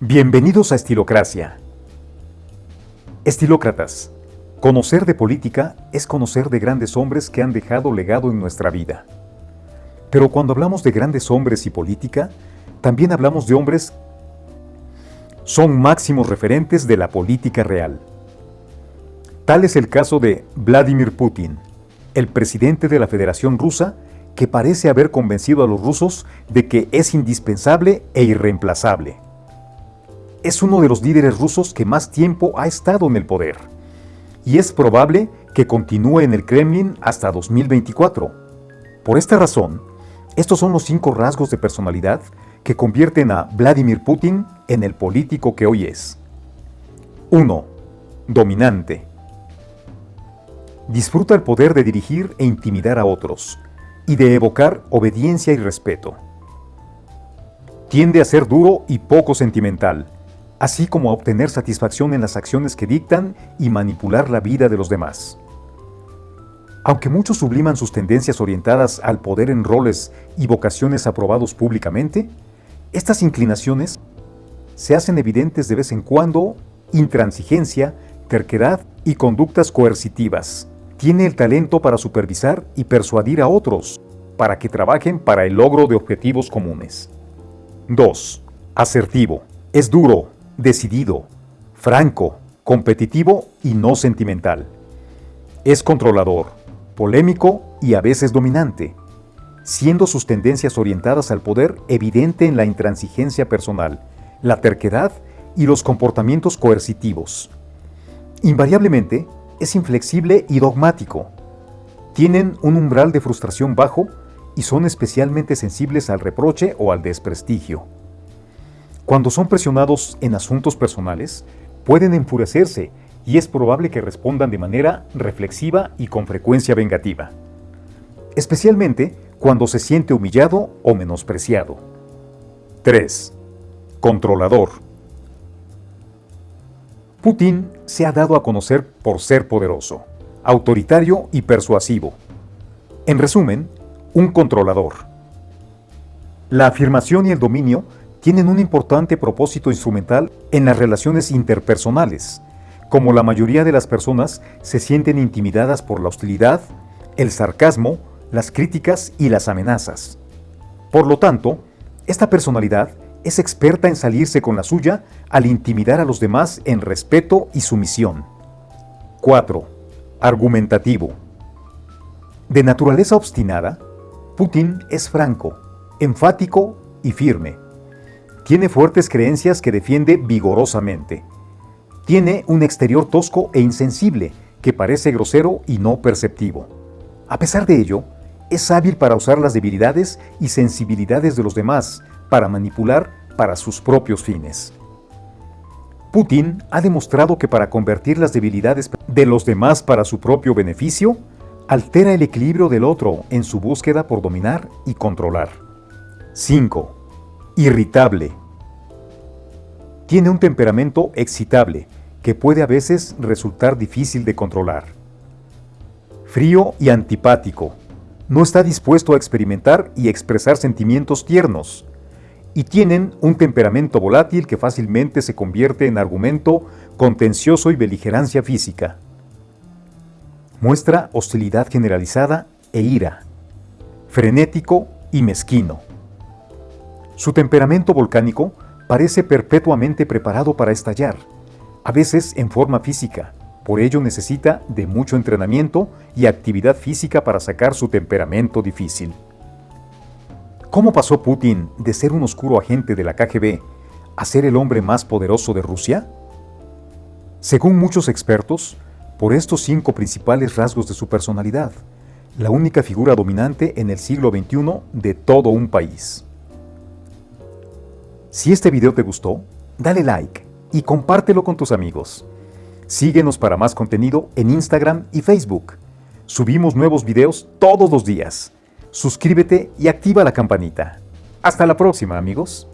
Bienvenidos a Estilocracia. Estilócratas. Conocer de política es conocer de grandes hombres que han dejado legado en nuestra vida. Pero cuando hablamos de grandes hombres y política, también hablamos de hombres son máximos referentes de la política real. Tal es el caso de Vladimir Putin, el presidente de la Federación Rusa, que parece haber convencido a los rusos de que es indispensable e irreemplazable. Es uno de los líderes rusos que más tiempo ha estado en el poder, y es probable que continúe en el Kremlin hasta 2024. Por esta razón, estos son los cinco rasgos de personalidad que convierten a Vladimir Putin en el político que hoy es. 1. Dominante. Disfruta el poder de dirigir e intimidar a otros, y de evocar obediencia y respeto. Tiende a ser duro y poco sentimental, así como a obtener satisfacción en las acciones que dictan y manipular la vida de los demás. Aunque muchos subliman sus tendencias orientadas al poder en roles y vocaciones aprobados públicamente, estas inclinaciones se hacen evidentes de vez en cuando intransigencia, terquedad y conductas coercitivas. Tiene el talento para supervisar y persuadir a otros para que trabajen para el logro de objetivos comunes. 2. Asertivo. Es duro, decidido, franco, competitivo y no sentimental. Es controlador, polémico y a veces dominante, siendo sus tendencias orientadas al poder evidente en la intransigencia personal, la terquedad y los comportamientos coercitivos. Invariablemente, es inflexible y dogmático. Tienen un umbral de frustración bajo y son especialmente sensibles al reproche o al desprestigio. Cuando son presionados en asuntos personales, pueden enfurecerse y es probable que respondan de manera reflexiva y con frecuencia vengativa, especialmente cuando se siente humillado o menospreciado. 3. Controlador. Putin se ha dado a conocer por ser poderoso, autoritario y persuasivo. En resumen, un controlador. La afirmación y el dominio tienen un importante propósito instrumental en las relaciones interpersonales, como la mayoría de las personas se sienten intimidadas por la hostilidad, el sarcasmo, las críticas y las amenazas. Por lo tanto, esta personalidad es experta en salirse con la suya al intimidar a los demás en respeto y sumisión. 4. Argumentativo. De naturaleza obstinada, Putin es franco, enfático y firme. Tiene fuertes creencias que defiende vigorosamente. Tiene un exterior tosco e insensible que parece grosero y no perceptivo. A pesar de ello, es hábil para usar las debilidades y sensibilidades de los demás para manipular para sus propios fines. Putin ha demostrado que para convertir las debilidades de los demás para su propio beneficio, altera el equilibrio del otro en su búsqueda por dominar y controlar. 5. Irritable. Tiene un temperamento excitable que puede a veces resultar difícil de controlar. Frío y antipático. No está dispuesto a experimentar y expresar sentimientos tiernos. Y tienen un temperamento volátil que fácilmente se convierte en argumento contencioso y beligerancia física. Muestra hostilidad generalizada e ira. Frenético y mezquino. Su temperamento volcánico parece perpetuamente preparado para estallar, a veces en forma física, por ello necesita de mucho entrenamiento y actividad física para sacar su temperamento difícil. ¿Cómo pasó Putin de ser un oscuro agente de la KGB a ser el hombre más poderoso de Rusia? Según muchos expertos, por estos cinco principales rasgos de su personalidad, la única figura dominante en el siglo XXI de todo un país. Si este video te gustó, dale like y compártelo con tus amigos. Síguenos para más contenido en Instagram y Facebook. Subimos nuevos videos todos los días. Suscríbete y activa la campanita. Hasta la próxima, amigos.